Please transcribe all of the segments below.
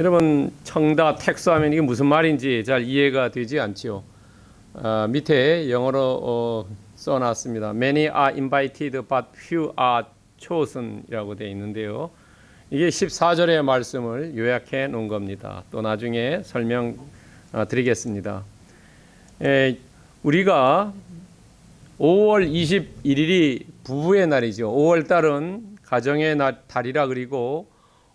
여러분 청다택소 하면 이게 무슨 말인지 잘 이해가 되지 않지요. 아, 밑에 영어로 어, 써놨습니다. Many are invited, but few are chosen이라고 되어 있는데요. 이게 14절의 말씀을 요약해 놓은 겁니다. 또 나중에 설명 어, 드리겠습니다. 에, 우리가 5월 21일이 부부의 날이죠. 5월 달은 가정의 날, 달이라 그리고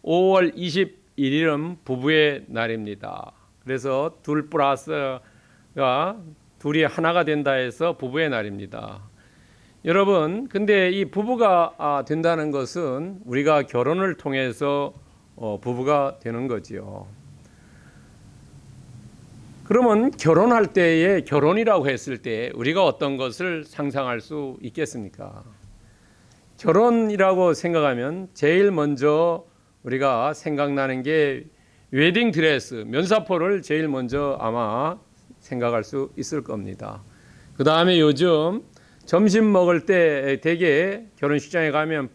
5월 21 일은 부부의 날입니다. 그래서 둘 플러스가 둘이 하나가 된다 해서 부부의 날입니다. 여러분, 근데 이 부부가 아, 된다는 것은 우리가 결혼을 통해서 어, 부부가 되는 거지요. 그러면 결혼할 때에 결혼이라고 했을 때 우리가 어떤 것을 상상할 수 있겠습니까? 결혼이라고 생각하면 제일 먼저 우리가 생각나는 게 웨딩 드레스, 면사포를 제일 먼저 아마 생각할 수 있을 겁니다. 그 다음에 요즘 점심 먹을 때 대개 결혼식장에 가면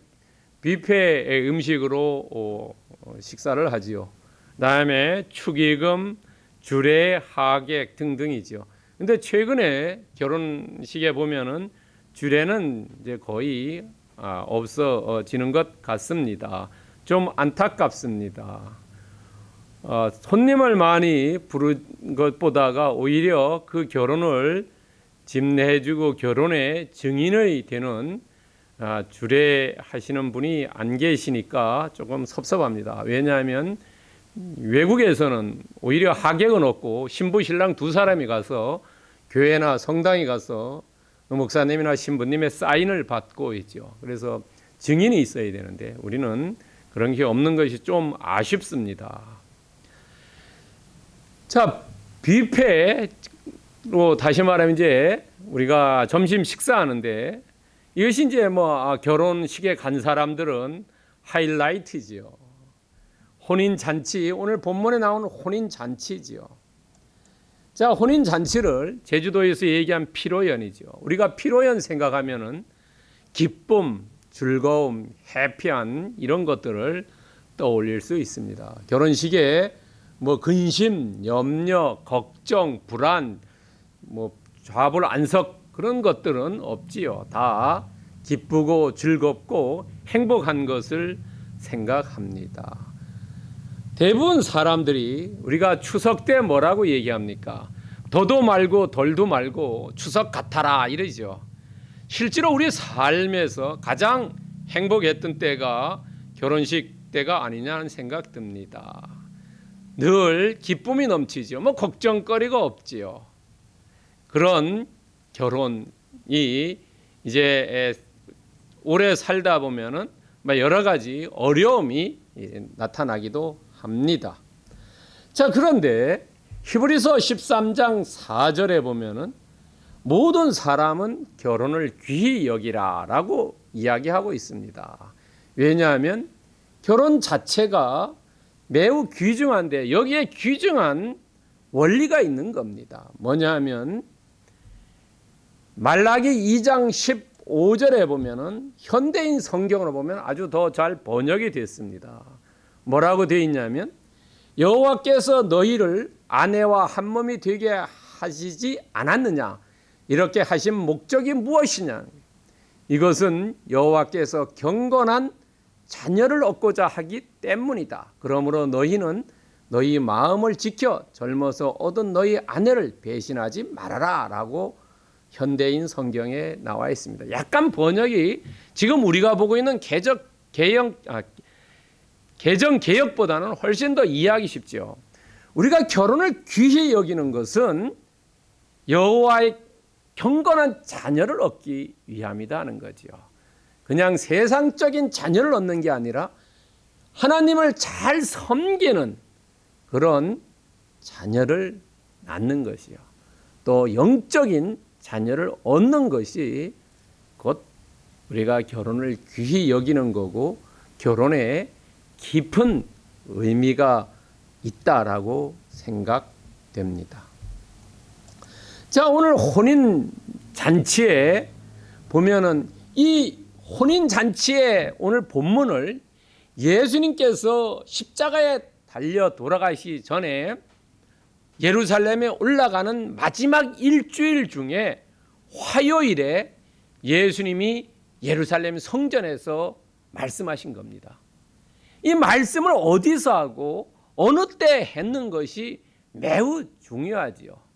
뷔페 음식으로 어, 식사를 하지요. 그다음에 축의금, 주례, 하객 등등이죠. 근데 최근에 결혼식에 보면은 주례는 이제 거의 아, 없어지는 것 같습니다. 좀 안타깝습니다. 어, 손님을 많이 부른 것보다가 오히려 그 결혼을 집례해주고 결혼의 증인이 되는 아, 주례하시는 분이 안 계시니까 조금 섭섭합니다. 왜냐하면 외국에서는 오히려 하객은 없고 신부 신랑 두 사람이 가서 교회나 성당에 가서 목사님이나 신부님의 사인을 받고 있죠. 그래서 증인이 있어야 되는데 우리는 그런 게 없는 것이 좀 아쉽습니다. 자, 뷔페로 다시 말하면 이제 우리가 점심 식사하는데 이것이 이제 뭐 아, 결혼식에 간 사람들은 하이라이트지요. 혼인 잔치 오늘 본문에 나오는 혼인 잔치지요. 자, 혼인 잔치를 제주도에서 얘기한 피로연이죠. 우리가 피로연 생각하면은 기쁨, 즐거움, 해피한 이런 것들을 떠올릴 수 있습니다. 결혼식에 뭐 근심, 염려, 걱정, 불안, 뭐 좌불 안석 그런 것들은 없지요. 다 기쁘고 즐겁고 행복한 것을 생각합니다. 대부분 사람들이 우리가 추석 때 뭐라고 얘기합니까? 더도 말고 덜도 말고 추석 같아라 이러죠. 실제로 우리 삶에서 가장 행복했던 때가 결혼식 때가 아니냐는 생각 듭니다. 늘 기쁨이 넘치죠. 뭐 걱정거리가 없지요. 그런 결혼이 이제 오래 살다 보면은 여러 가지 어려움이 나타나기도 합니다. 자, 그런데 히브리서 13장 4절에 보면은 모든 사람은 결혼을 귀히 여기라 라고 이야기하고 있습니다. 왜냐하면 결혼 자체가 매우 귀중한데 여기에 귀중한 원리가 있는 겁니다. 뭐냐면 말라기 2장 15절에 보면은 현대인 성경으로 보면 아주 더 잘 번역이 됐습니다. 뭐라고 되어 있냐면 여호와께서 너희를 아내와 한 몸이 되게 하시지 않았느냐 이렇게 하신 목적이 무엇이냐 이것은 여호와께서 경건한 자녀를 얻고자 하기 때문이다. 그러므로 너희는 너희 마음을 지켜 젊어서 얻은 너희 아내를 배신하지 말아라 라고 현대인 성경에 나와 있습니다. 약간 번역이 지금 우리가 보고 있는 개적 개영 아, 개정 개혁보다는 훨씬 더 이해하기 쉽죠. 우리가 결혼을 귀히 여기는 것은 여호와의 경건한 자녀를 얻기 위함이다는 거죠. 그냥 세상적인 자녀를 얻는 게 아니라 하나님을 잘 섬기는 그런 자녀를 낳는 것이요. 또 영적인 자녀를 얻는 것이 곧 우리가 결혼을 귀히 여기는 거고 결혼의 깊은 의미가 있다라고 생각됩니다. 자, 오늘 혼인 잔치에 보면은 이 혼인 잔치의 오늘 본문을 예수님께서 십자가에 달려 돌아가시 전에 예루살렘에 올라가는 마지막 일주일 중에 화요일에 예수님이 예루살렘 성전에서 말씀하신 겁니다. 이 말씀을 어디서 하고 어느 때 했는 것이 매우 중요하지요.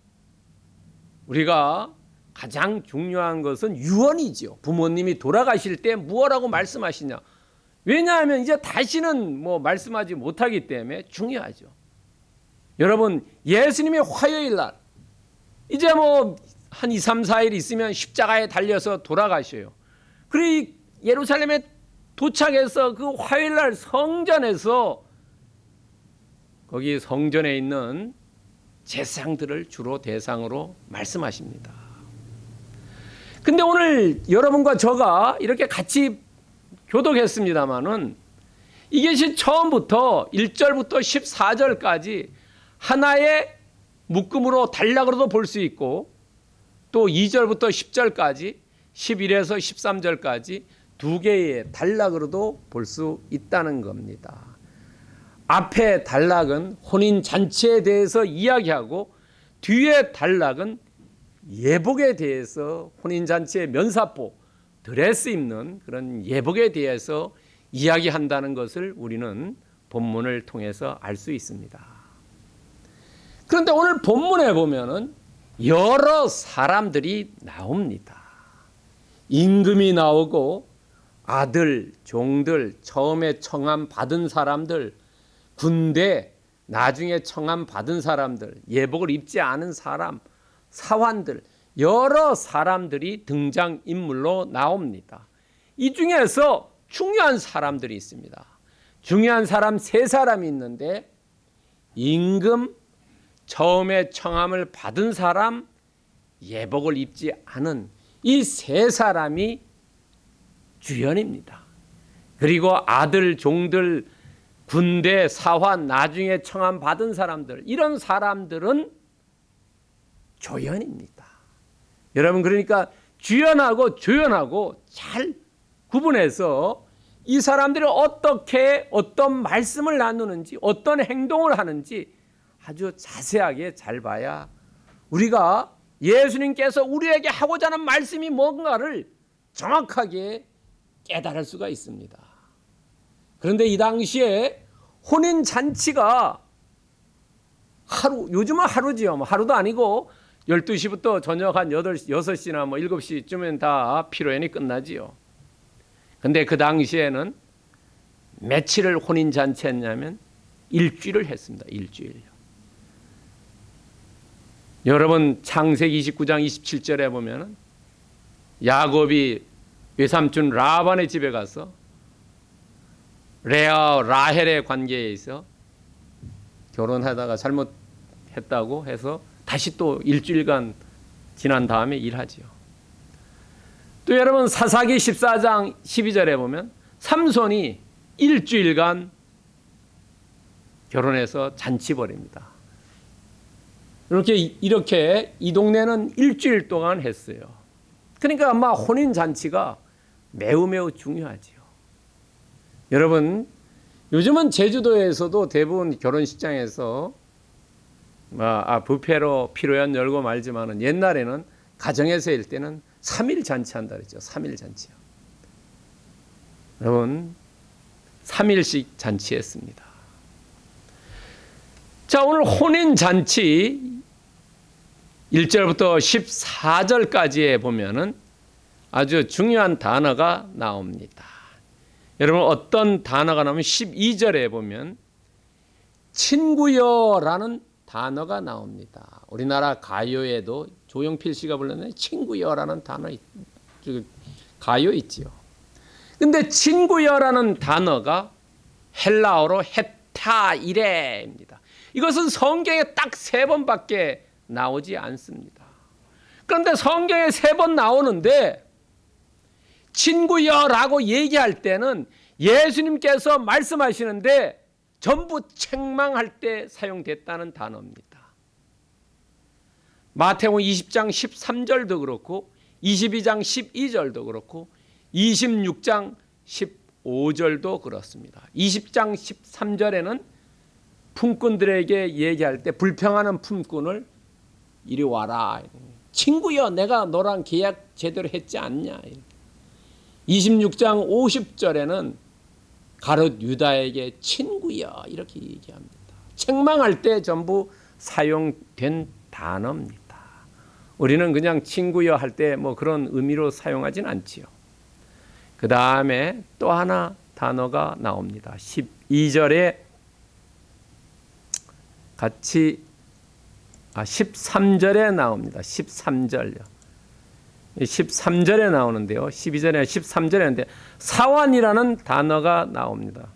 우리가 가장 중요한 것은 유언이지요. 부모님이 돌아가실 때 무엇라고 말씀하시냐. 왜냐하면 이제 다시는 뭐 말씀하지 못하기 때문에 중요하죠. 여러분, 예수님이 화요일 날 이제 뭐 한 2, 3, 4일 있으면 십자가에 달려서 돌아가셔요. 그리고 예루살렘에 도착해서 그 화요일 날 성전에서 거기 성전에 있는 제사장들을 주로 대상으로 말씀하십니다. 근데 오늘 여러분과 저가 이렇게 같이 교독했습니다마는 이것이 처음부터 1절부터 14절까지 하나의 묶음으로 단락으로도 볼 수 있고 또 2절부터 10절까지 11에서 13절까지 두 개의 단락으로도 볼 수 있다는 겁니다. 앞에 단락은 혼인 잔치에 대해서 이야기하고 뒤에 단락은 예복에 대해서 혼인 잔치의 면사포 드레스 입는 그런 예복에 대해서 이야기한다는 것을 우리는 본문을 통해서 알 수 있습니다. 그런데 오늘 본문에 보면은 여러 사람들이 나옵니다. 임금이 나오고 아들, 종들, 처음에 청함 받은 사람들, 군대, 나중에 청함 받은 사람들, 예복을 입지 않은 사람, 사환들, 여러 사람들이 등장 인물로 나옵니다. 이 중에서 중요한 사람들이 있습니다. 중요한 사람 세 사람이 있는데 임금, 처음에 청함을 받은 사람, 예복을 입지 않은 이 세 사람이 주연입니다. 그리고 아들, 종들, 군대, 사환, 나중에 청함 받은 사람들, 이런 사람들은 조연입니다. 여러분, 그러니까 주연하고 조연하고 잘 구분해서 이 사람들이 어떻게 어떤 말씀을 나누는지, 어떤 행동을 하는지 아주 자세하게 잘 봐야 우리가 예수님께서 우리에게 하고자 하는 말씀이 뭔가를 정확하게 깨달을 수가 있습니다. 그런데 이 당시에 혼인 잔치가 하루, 요즘은 하루지요. 뭐 하루도 아니고 12시부터 저녁 한 8시, 6시나 뭐 7시쯤엔 다 피로연이 끝나지요. 근데 그 당시에는 며칠을 혼인 잔치 했냐면 일주일을 했습니다. 일주일. 여러분 창세기 29장 27절에 보면은 야곱이 외삼촌 라반의 집에 가서 레아 라헬의 관계에 있어 결혼하다가 잘못했다고 해서 다시 또 일주일간 지난 다음에 일하지요. 또 여러분 사사기 14장 12절에 보면 삼손이 일주일간 결혼해서 잔치 벌입니다. 이렇게 이렇게 이 동네는 일주일 동안 했어요. 그러니까 아마 혼인 잔치가 매우 매우 중요하지요. 여러분 요즘은 제주도에서도 대부분 결혼식장에서 아, 부페로 피로연 열고 말지만은 옛날에는 가정에서 일 때는 3일 잔치한다 그랬죠. 3일 잔치요. 여러분 3일씩 잔치했습니다. 자, 오늘 혼인 잔치 1절부터 14절까지에 보면은 아주 중요한 단어가 나옵니다. 여러분 어떤 단어가 나오면 12절에 보면 친구여라는 단어가 나옵니다. 우리나라 가요에도 조용필 씨가 불렀는 친구여라는 단어 가요 있지요. 근데 친구여라는 단어가 헬라어로 헤타이레입니다. 이것은 성경에 딱 세 번밖에 나오지 않습니다. 그런데 성경에 세 번 나오는데 친구여라고 얘기할 때는 예수님께서 말씀하시는데 전부 책망할 때 사용됐다는 단어입니다. 마태복음 20장 13절도 그렇고 22장 12절도 그렇고 26장 15절도 그렇습니다. 20장 13절에는 품꾼들에게 얘기할 때 불평하는 품꾼을 이리 와라. 친구여, 내가 너랑 계약 제대로 했지 않냐. 26장 50절에는 가롯 유다에게 친구여 이렇게 얘기합니다. 책망할 때 전부 사용된 단어입니다. 우리는 그냥 친구여 할 때 뭐 그런 의미로 사용하진 않지요. 그 다음에 또 하나 단어가 나옵니다. 12절에 같이 아 13절에 나옵니다. 13절요. 13절에 나오는데요. 12절에 13절에 하는데 사완이라는 단어가 나옵니다.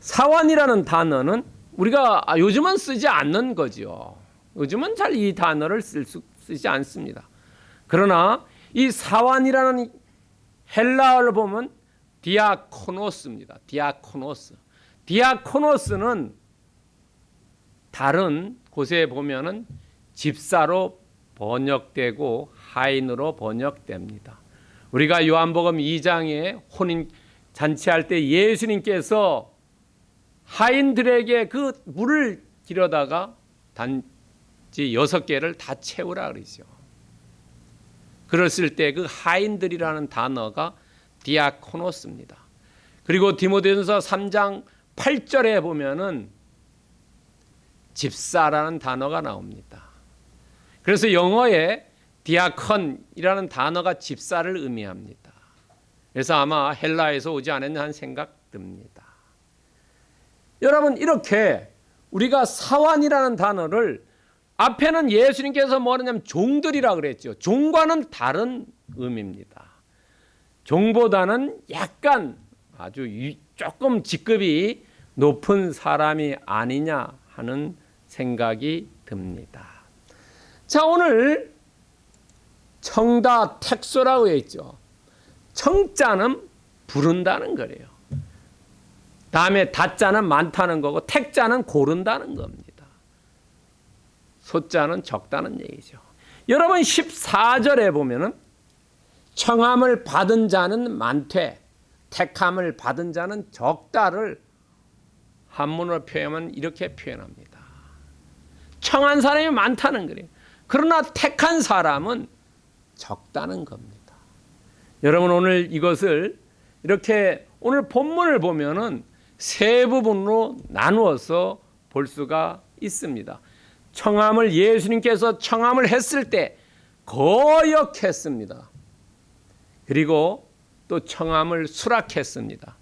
사환이라는 단어는 우리가 아, 요즘은 쓰지 않는 거죠. 요즘은 잘 이 단어를 쓸 수, 쓰지 않습니다. 그러나 이 사환이라는 헬라어를 보면 διάκονος입니다. διάκονος. διάκονος는 다른 곳에 보면은 집사로 번역되고 하인으로 번역됩니다. 우리가 요한복음 2장에 혼인 잔치할 때 예수님께서 하인들에게 그 물을 길어다가 단지 여섯 개를 다 채우라 그러죠. 그랬을 때 그 하인들이라는 단어가 디아코노스입니다. 그리고 디모데전서 3장 8절에 보면은 집사라는 단어가 나옵니다. 그래서 영어에 디아컨이라는 단어가 집사를 의미합니다. 그래서 아마 헬라에서 오지 않았나 하는 생각 듭니다. 여러분 이렇게 우리가 사환이라는 단어를 앞에는 예수님께서 뭐냐면 종들이라 그랬죠. 종과는 다른 의미입니다. 종보다는 약간 아주 조금 직급이 높은 사람이 아니냐 하는 생각이 듭니다. 자, 오늘 청다 택소라고 했죠. 청자는 부른다는 거래요. 다음에 다자는 많다는 거고 택자는 고른다는 겁니다. 소자는 적다는 얘기죠. 여러분 14절에 보면은 청함을 받은 자는 많되 택함을 받은 자는 적다를 한문으로 표현하면 이렇게 표현합니다. 청한 사람이 많다는 거예요. 그러나 택한 사람은 적다는 겁니다. 여러분 오늘 이것을 이렇게 오늘 본문을 보면은 세 부분으로 나누어서 볼 수가 있습니다. 청함을 예수님께서 청함을 했을 때 거역했습니다. 그리고 또 청함을 수락했습니다.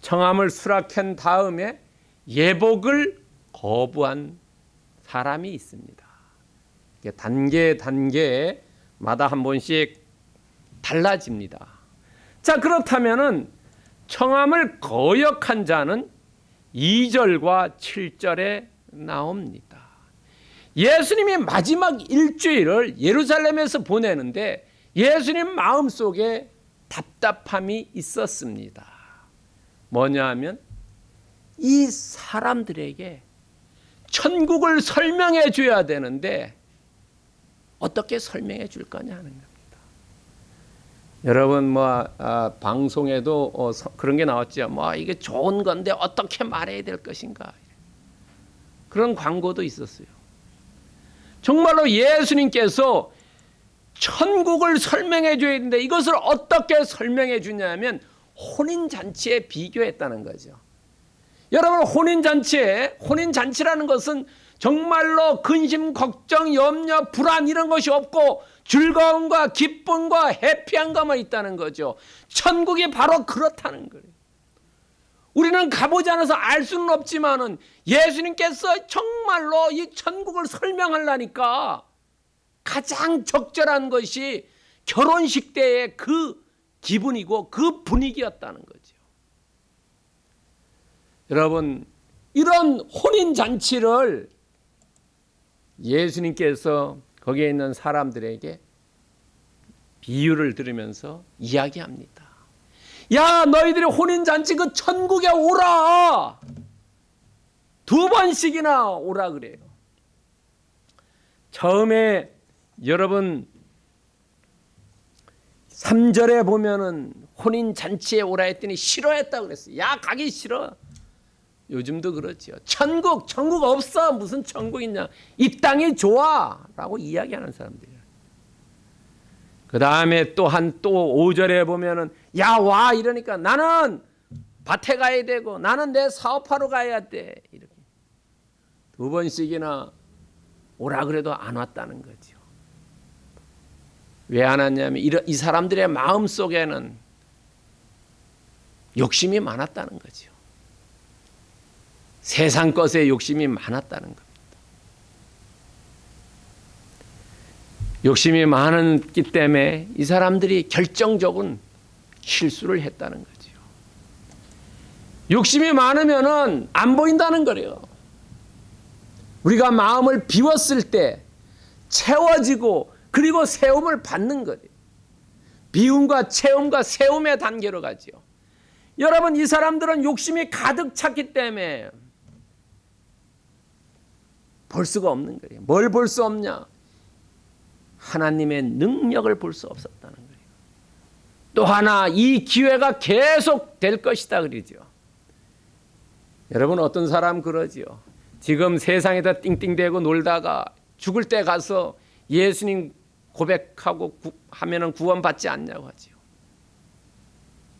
청함을 수락한 다음에 예복을 거부한 사람이 있습니다. 단계 단계마다 한 번씩 달라집니다. 자, 그렇다면은 청함을 거역한 자는 2절과 7절에 나옵니다. 예수님이 마지막 일주일을 예루살렘에서 보내는데 예수님 마음속에 답답함이 있었습니다. 뭐냐 하면 이 사람들에게 천국을 설명해 줘야 되는데 어떻게 설명해 줄 거냐 하는 겁니다. 여러분 뭐 아, 방송에도 어, 서, 그런 게 나왔죠. 뭐 이게 좋은 건데 어떻게 말해야 될 것인가 그런 광고도 있었어요. 정말로 예수님께서 천국을 설명해 줘야 되는데 이것을 어떻게 설명해 주냐면 혼인 잔치에 비교했다는 거죠. 여러분 혼인 잔치에 혼인 잔치라는 것은 정말로 근심, 걱정, 염려, 불안 이런 것이 없고 즐거움과 기쁨과 해피한 것만 있다는 거죠. 천국이 바로 그렇다는 거예요. 우리는 가보지 않아서 알 수는 없지만은 예수님께서 정말로 이 천국을 설명하려니까 가장 적절한 것이 결혼식 때의 그 기분이고 그 분위기였다는 거죠. 여러분, 이런 혼인 잔치를 예수님께서 거기에 있는 사람들에게 비유를 들으면서 이야기합니다. 야, 너희들이 혼인 잔치 그 천국에 오라. 두 번씩이나 오라 그래요. 처음에 여러분 3절에 보면은 혼인 잔치에 오라 했더니 싫어했다 그랬어요. 야, 가기 싫어. 요즘도 그렇지요. 천국, 천국 없어. 무슨 천국 있냐. 이 땅이 좋아. 라고 이야기하는 사람들이에요. 그 다음에 또 한 또 5절에 보면은 야, 와. 이러니까 나는 밭에 가야 되고 나는 내 사업하러 가야 돼. 이렇게. 두 번씩이나 오라 그래도 안 왔다는 거죠. 왜 안 왔냐면 이 사람들의 마음 속에는 욕심이 많았다는 거죠. 세상 것에 욕심이 많았다는 겁니다. 욕심이 많았기 때문에 이 사람들이 결정적인 실수를 했다는 거죠. 욕심이 많으면은 안 보인다는 거래요. 우리가 마음을 비웠을 때 채워지고 그리고 세움을 받는 거예요. 비움과 채움과 세움의 단계로 가지요. 여러분 이 사람들은 욕심이 가득 찼기 때문에 볼 수가 없는 거예요. 뭘 볼 수 없냐? 하나님의 능력을 볼 수 없었다는 거예요. 또 하나 이 기회가 계속 될 것이다 그러죠. 여러분 어떤 사람 그러지요. 지금 세상에다 띵띵대고 놀다가 죽을 때 가서 예수님 고백하고 구, 하면은 구원받지 않냐고 하지요.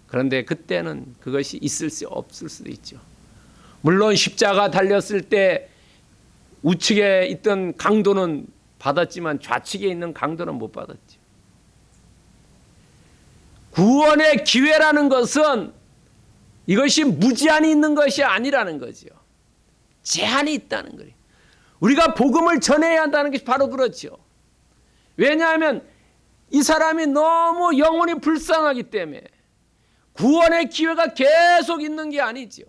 그런데 그때는 그것이 있을 수 없을 수도 있죠. 물론 십자가 달렸을 때 우측에 있던 강도는 받았지만 좌측에 있는 강도는 못 받았죠. 구원의 기회라는 것은 이것이 무제한이 있는 것이 아니라는 거죠. 제한이 있다는 거예요. 우리가 복음을 전해야 한다는 것이 바로 그렇죠. 왜냐하면 이 사람이 너무 영혼이 불쌍하기 때문에 구원의 기회가 계속 있는 게 아니죠.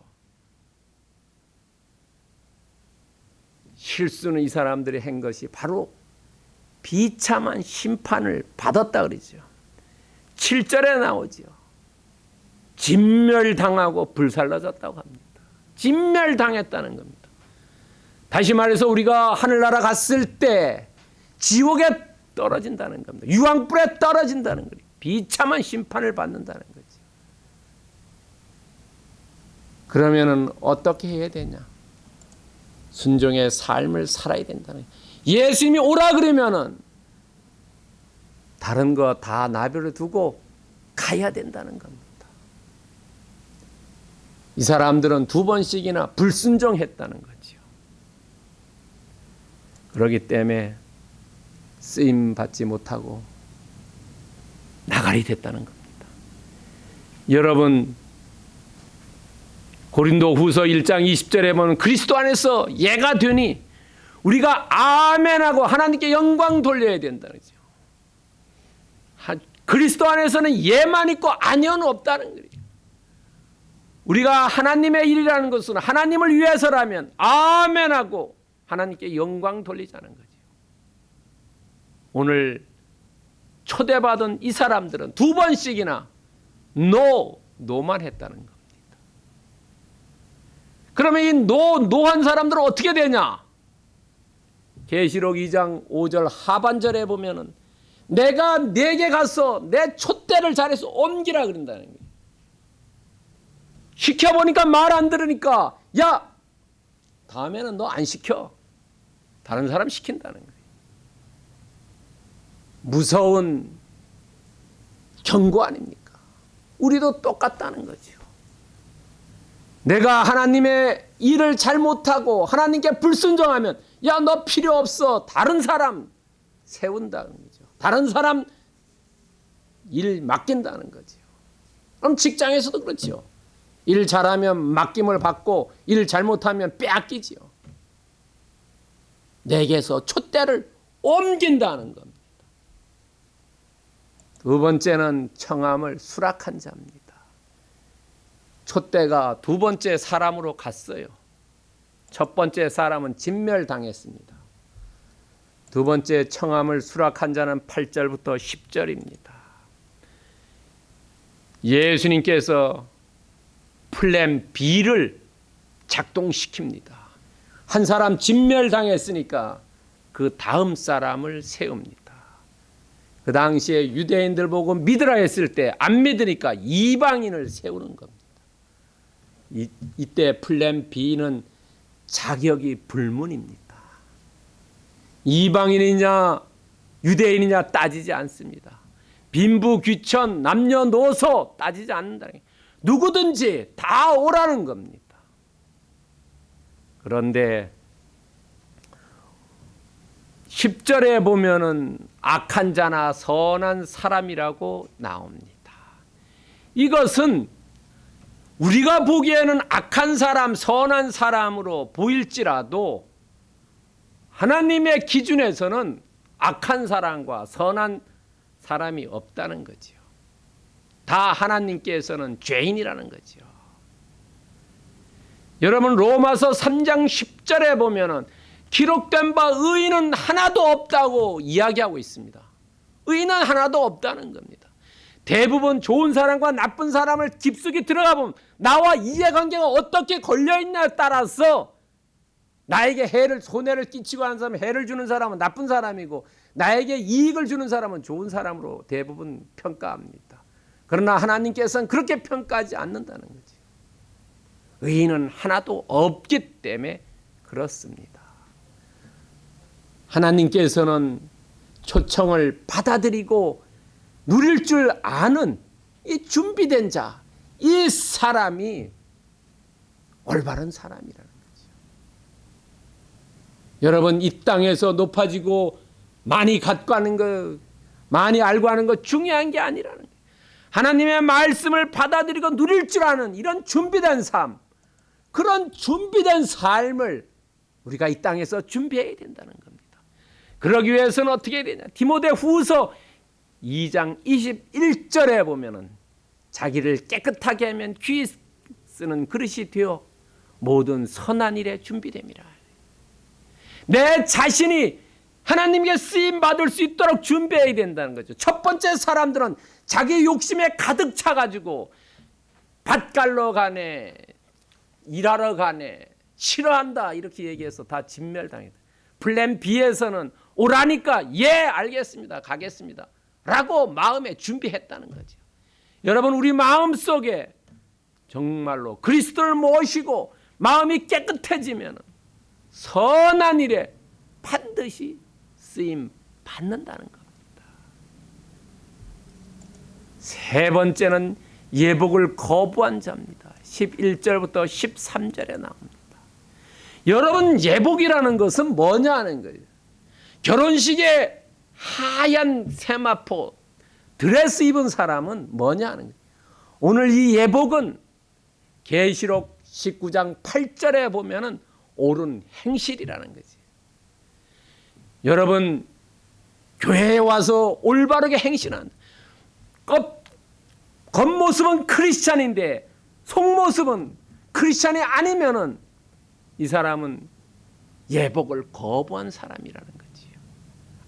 실수는 이 사람들이 한 것이 바로 비참한 심판을 받았다 그러죠. 7절에 나오죠. 진멸당하고 불살라졌다고 합니다. 진멸당했다는 겁니다. 다시 말해서 우리가 하늘나라 갔을 때 지옥에 떨어진다는 겁니다. 유황불에 떨어진다는 거예요. 비참한 심판을 받는다는 거죠. 그러면은 어떻게 해야 되냐? 순종의 삶을 살아야 된다는 거예요. 예수님이 오라 그러면은 다른 거 다 나별을 두고 가야 된다는 겁니다. 이 사람들은 두 번씩이나 불순종했다는 거죠. 그러기 때문에 쓰임 받지 못하고 나가리 됐다는 겁니다. 여러분 고린도 후서 1장 20절에 보면 그리스도 안에서 예가 되니 우리가 아멘하고 하나님께 영광 돌려야 된다는 거죠. 그리스도 안에서는 예만 있고 아니는 없다는 거예요. 우리가 하나님의 일이라는 것은 하나님을 위해서라면 아멘하고 하나님께 영광 돌리자는 거죠. 오늘 초대받은 이 사람들은 두 번씩이나 no, no만 했다는 겁니다. 그러면 이 no, no한 사람들은 어떻게 되냐? 계시록 2장 5절 하반절에 보면은 내가 네게 가서 내 촛대를 자리에서 옮기리라 그런다는 거예요. 시켜보니까 말 안 들으니까 야 다음에는 너 안 시켜. 다른 사람 시킨다는 거예요. 무서운 경고 아닙니까? 우리도 똑같다는 거죠. 내가 하나님의 일을 잘못하고 하나님께 불순종하면 야 너 필요 없어 다른 사람 세운다는 거죠. 다른 사람 일 맡긴다는 거죠. 그럼 직장에서도 그렇죠. 일 잘하면 맡김을 받고 일 잘못하면 빼앗기지요. 내게서 촛대를 옮긴다는 겁니다. 두 번째는 청함을 수락한 자입니다. 촛대가 두 번째 사람으로 갔어요. 첫 번째 사람은 진멸당했습니다. 두 번째 청함을 수락한 자는 8절부터 10절입니다. 예수님께서 플랜 B를 작동시킵니다. 한 사람 진멸당했으니까 그 다음 사람을 세웁니다. 그 당시에 유대인들 보고 믿으라 했을 때 안 믿으니까 이방인을 세우는 겁니다. 이, 이때 플랜 B는 자격이 불문입니다. 이방인이냐 유대인이냐 따지지 않습니다. 빈부 귀천 남녀노소 따지지 않는다. 누구든지 다 오라는 겁니다. 그런데 10절에 보면은 악한 자나 선한 사람이라고 나옵니다. 이것은 우리가 보기에는 악한 사람, 선한 사람으로 보일지라도 하나님의 기준에서는 악한 사람과 선한 사람이 없다는 거지요. 다 하나님께서는 죄인이라는 거지요. 여러분 로마서 3장 10절에 보면은 기록된 바 의인은 하나도 없다고 이야기하고 있습니다. 의인은 하나도 없다는 겁니다. 대부분 좋은 사람과 나쁜 사람을 깊숙이 들어가 보면 나와 이해관계가 어떻게 걸려 있냐에 따라서 나에게 해를 손해를 끼치고 하는 사람 해를 주는 사람은 나쁜 사람이고 나에게 이익을 주는 사람은 좋은 사람으로 대부분 평가합니다. 그러나 하나님께서는 그렇게 평가하지 않는다는 거지. 의인은 하나도 없기 때문에 그렇습니다. 하나님께서는 초청을 받아들이고 누릴 줄 아는 이 준비된 자, 이 사람이 올바른 사람이라는 거죠. 여러분 이 땅에서 높아지고 많이 갖고 하는 거, 많이 알고 하는 거 중요한 게 아니라는 거예요. 하나님의 말씀을 받아들이고 누릴 줄 아는 이런 준비된 삶, 그런 준비된 삶을 우리가 이 땅에서 준비해야 된다는 겁니다. 그러기 위해서는 어떻게 해야 되냐? 디모데 후서 2장 21절에 보면은 자기를 깨끗하게 하면 귀 쓰는 그릇이 되어 모든 선한 일에 준비됨이라. 내 자신이 하나님께 쓰임 받을 수 있도록 준비해야 된다는 거죠. 첫 번째 사람들은 자기 욕심에 가득 차 가지고 밭갈러 가네, 일하러 가네, 싫어한다 이렇게 얘기해서 다 진멸당했다. 플랜 B에서는 오라니까 예 알겠습니다 가겠습니다 라고 마음에 준비했다는 거죠. 여러분 우리 마음 속에 정말로 그리스도를 모시고 마음이 깨끗해지면 선한 일에 반드시 쓰임 받는다는 겁니다. 세 번째는 예복을 거부한 자입니다. 11절부터 13절에 나옵니다. 여러분 예복이라는 것은 뭐냐 하는 거예요. 결혼식에 하얀 세마포 드레스 입은 사람은 뭐냐 하는 거예요. 오늘 이 예복은 계시록 19장 8절에 보면은 옳은 행실이라는 거지. 여러분 교회에 와서 올바르게 행실한 겉 겉모습은 크리스찬인데 속모습은 크리스찬이 아니면은 이 사람은 예복을 거부한 사람이라는 거지요.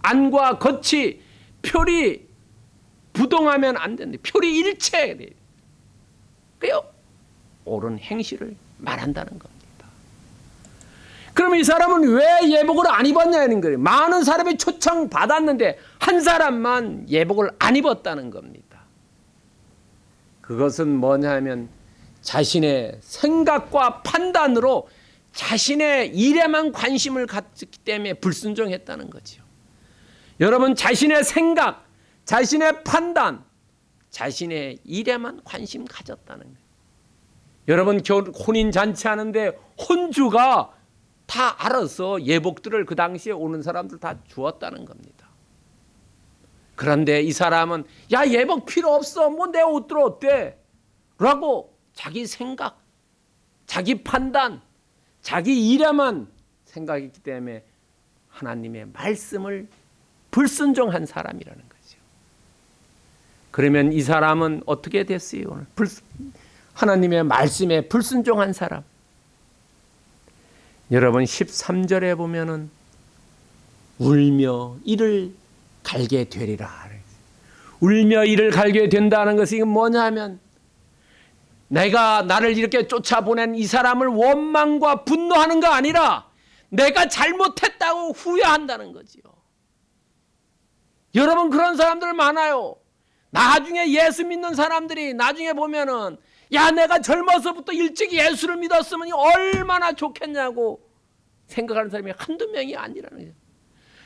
안과 겉이 표리 부동하면 안 되는데 표리 돼요. 그요 옳은 행실을 말한다는 겁니다. 그럼 이 사람은 왜 예복을 안 입었냐는 거예요. 많은 사람이 초청 받았는데 한 사람만 예복을 안 입었다는 겁니다. 그것은 뭐냐면 자신의 생각과 판단으로 자신의 일에만 관심을 갖기 때문에 불순종했다는 거죠. 여러분 자신의 생각, 자신의 판단, 자신의 일에만 관심 가졌다는 거예요. 여러분 혼인 잔치 하는데 혼주가 다 알아서 예복들을 그 당시에 오는 사람들 다 주었다는 겁니다. 그런데 이 사람은 야 예복 필요 없어 뭐 내 옷들 어때? 라고 자기 생각, 자기 판단, 자기 일에만 생각했기 때문에 하나님의 말씀을 불순종한 사람이라는 거죠. 그러면 이 사람은 어떻게 됐어요? 불, 하나님의 말씀에 불순종한 사람. 여러분 13절에 보면은 울며 이를 갈게 되리라. 울며 이를 갈게 된다는 것이 뭐냐면 내가 나를 이렇게 쫓아보낸 이 사람을 원망과 분노하는 거 아니라 내가 잘못했다고 후회한다는 거지요. 여러분 그런 사람들 많아요. 나중에 예수 믿는 사람들이 나중에 보면은 야 내가 젊어서부터 일찍 예수를 믿었으면 얼마나 좋겠냐고 생각하는 사람이 한두 명이 아니라는 거예요.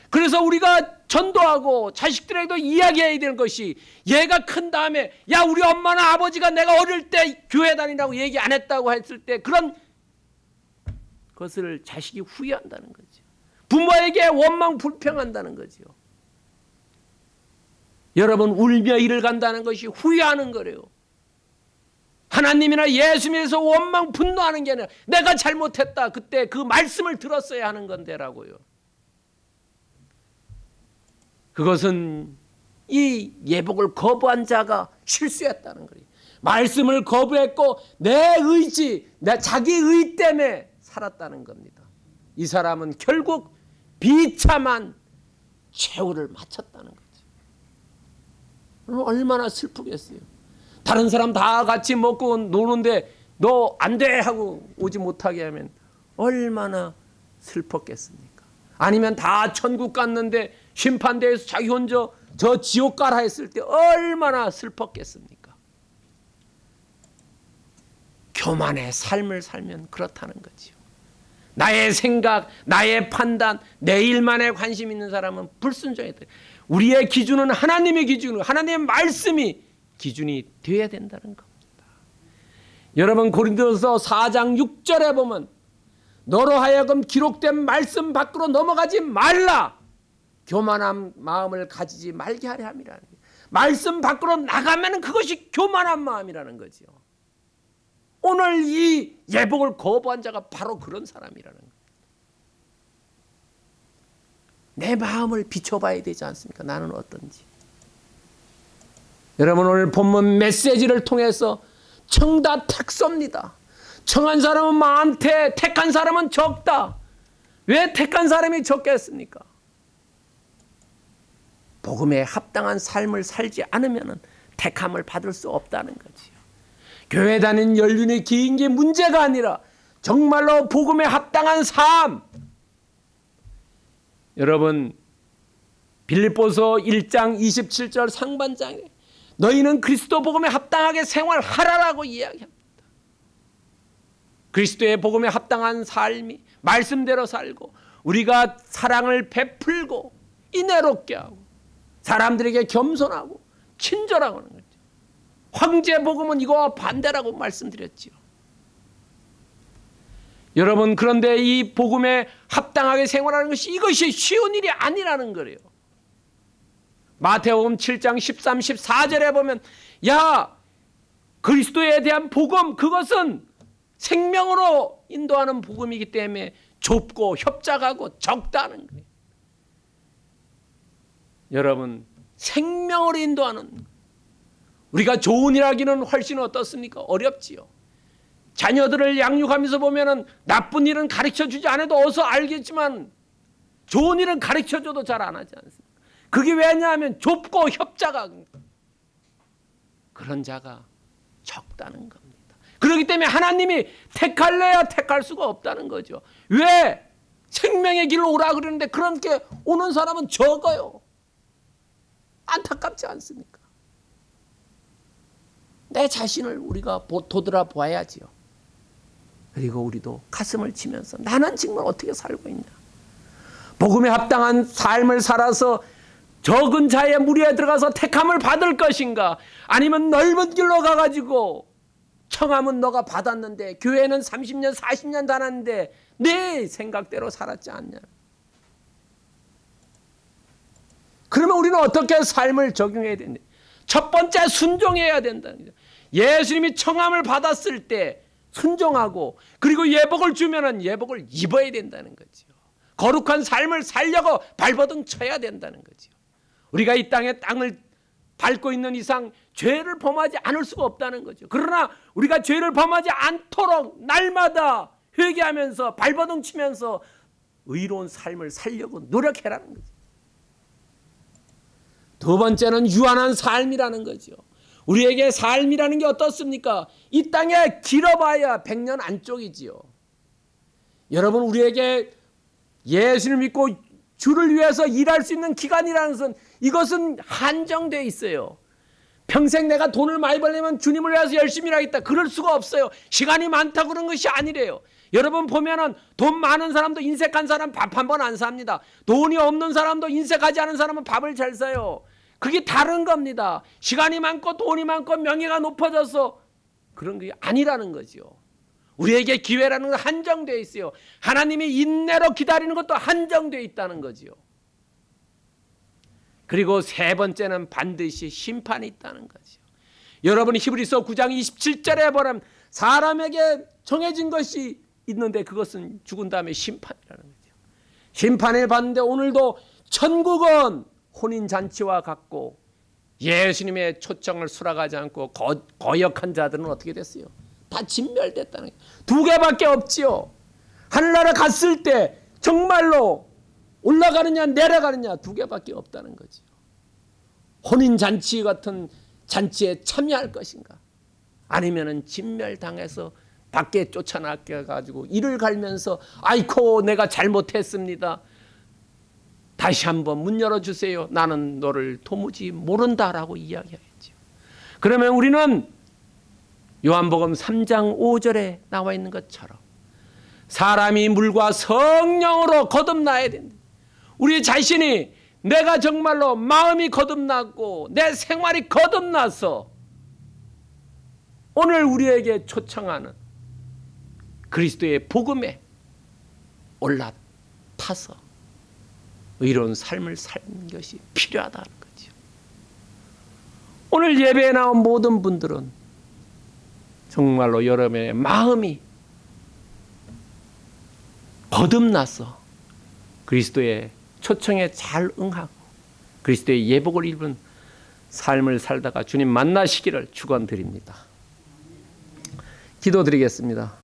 그래서 우리가 전도하고 자식들에게도 이야기해야 되는 것이 얘가 큰 다음에 야 우리 엄마나 아버지가 내가 어릴 때 교회 다니라고 얘기 안 했다고 했을 때 그런 것을 자식이 후회한다는 거죠. 부모에게 원망 불평한다는 거죠. 여러분 울며 일을 간다는 것이 후회하는 거래요. 하나님이나 예수님에서 원망 분노하는 게 아니라 내가 잘못했다. 그때 그 말씀을 들었어야 하는 건데라고요. 그것은 이 예복을 거부한 자가 실수했다는 거예요. 말씀을 거부했고 내 의지, 내 자기 의 때문에 살았다는 겁니다. 이 사람은 결국 비참한 최후를 마쳤다는 거죠. 얼마나 슬프겠어요. 다른 사람 다 같이 먹고 노는데 너 안 돼 하고 오지 못하게 하면 얼마나 슬펐겠습니까? 아니면 다 천국 갔는데 심판대에서 자기 혼자 저 지옥 가라 했을 때 얼마나 슬펐겠습니까? 교만의 삶을 살면 그렇다는 거지요. 나의 생각, 나의 판단, 내 일만에 관심 있는 사람은 불순종이다. 우리의 기준은 하나님의 기준, 하나님의 말씀이 기준이 되어야 된다는 겁니다. 여러분 고린도서 4장 6절에 보면 너로 하여금 기록된 말씀 밖으로 넘어가지 말라. 교만한 마음을 가지지 말게 하려 함이라는. 말씀 밖으로 나가면 그것이 교만한 마음이라는 거죠. 오늘 이 예복을 거부한 자가 바로 그런 사람이라는 거예요. 내 마음을 비춰봐야 되지 않습니까? 나는 어떤지. 여러분 오늘 본문 메시지를 통해서 청다 택섭니다. 청한 사람은 많대, 택한 사람은 적다. 왜 택한 사람이 적겠습니까? 복음에 합당한 삶을 살지 않으면 택함을 받을 수 없다는 거지요. 교회 다닌 연륜이 긴 게 문제가 아니라 정말로 복음에 합당한 삶. 여러분 빌립보서 1장 27절 상반장에 너희는 그리스도 복음에 합당하게 생활하라라고 이야기합니다. 그리스도의 복음에 합당한 삶이 말씀대로 살고 우리가 사랑을 베풀고 인내롭게 하고 사람들에게 겸손하고 친절하고 하는 거죠. 황제 복음은 이거와 반대라고 말씀드렸지요. 여러분 그런데 이 복음에 합당하게 생활하는 것이 이것이 쉬운 일이 아니라는 거예요. 마태복음 7장 13, 14절에 보면 야 그리스도에 대한 복음 그것은 생명으로 인도하는 복음이기 때문에 좁고 협작하고 적다는 거예요. 여러분 생명으로 인도하는 우리가 좋은 일 하기는 훨씬 어떻습니까? 어렵지요. 자녀들을 양육하면서 보면은 나쁜 일은 가르쳐 주지 않아도 어서 알겠지만 좋은 일은 가르쳐 줘도 잘 안 하지 않습니까? 그게 왜냐하면 좁고 협자가 그런 자가 적다는 겁니다. 그렇기 때문에 하나님이 택할래야 택할 수가 없다는 거죠. 왜? 생명의 길로 오라 그러는데 그렇게 오는 사람은 적어요. 안타깝지 않습니까? 내 자신을 우리가 도드라 보아야지요. 그리고 우리도 가슴을 치면서 나는 정말 어떻게 살고 있냐. 복음에 합당한 삶을 살아서 적은 자의 무리에 들어가서 택함을 받을 것인가? 아니면 넓은 길로 가가지고 청함은 너가 받았는데 교회는 30년 40년 다녔는데 내 생각대로 살았지 않냐? 그러면 우리는 어떻게 삶을 적용해야 되는데? 첫 번째 순종해야 거죠. 예수님이 청함을 받았을 때 순종하고 그리고 예복을 주면은 예복을 입어야 된다는 거죠. 거룩한 삶을 살려고 발버둥 쳐야 된다는 거죠. 우리가 이 땅에 땅을 밟고 있는 이상 죄를 범하지 않을 수가 없다는 거죠. 그러나 우리가 죄를 범하지 않도록 날마다 회개하면서 발버둥 치면서 의로운 삶을 살려고 노력해라는 거죠. 두 번째는 유한한 삶이라는 거죠. 우리에게 삶이라는 게 어떻습니까? 이 땅에 길어봐야 100년 안쪽이지요. 여러분 우리에게 예수를 믿고 주를 위해서 일할 수 있는 기간이라는 것은 이것은 한정되어 있어요. 평생 내가 돈을 많이 벌려면 주님을 위해서 열심히 하겠다. 그럴 수가 없어요. 시간이 많다 그런 것이 아니래요. 여러분 보면은 돈 많은 사람도 인색한 사람 밥 한 번 안 삽니다. 돈이 없는 사람도 인색하지 않은 사람은 밥을 잘 사요. 그게 다른 겁니다. 시간이 많고 돈이 많고 명예가 높아져서 그런 게 아니라는 거죠. 우리에게 기회라는 건 한정되어 있어요. 하나님이 인내로 기다리는 것도 한정되어 있다는 거지요. 그리고 세 번째는 반드시 심판이 있다는 거죠. 여러분이 히브리서 9장 27절에 보면 사람에게 정해진 것이 있는데 그것은 죽은 다음에 심판이라는 거죠. 심판을 받는데 오늘도 천국은 혼인 잔치와 같고 예수님의 초청을 수락하지 않고 거, 거역한 자들은 어떻게 됐어요? 다 진멸됐다는 거예요. 두 개밖에 없지요. 하늘나라 갔을 때 정말로 올라가느냐 내려가느냐 두 개밖에 없다는 거죠. 혼인 잔치 같은 잔치에 참여할 것인가? 아니면 은 진멸당해서 밖에 쫓아나게 가지고 이를 갈면서 아이코 내가 잘못했습니다. 다시 한번 문 열어 주세요. 나는 너를 도무지 모른다라고 이야기하겠죠. 그러면 우리는 요한복음 3장 5절에 나와 있는 것처럼 사람이 물과 성령으로 거듭나야 된다. 우리 자신이 내가 정말로 마음이 거듭났고 내 생활이 거듭나서 오늘 우리에게 초청하는 그리스도의 복음에 올라타서 의로운 삶을 사는 것이 필요하다는 거죠. 오늘 예배에 나온 모든 분들은 정말로 여러분의 마음이 거듭나서 그리스도의 초청에 잘 응하고 그리스도의 예복을 입은 삶을 살다가 주님 만나시기를 축원드립니다. 기도드리겠습니다.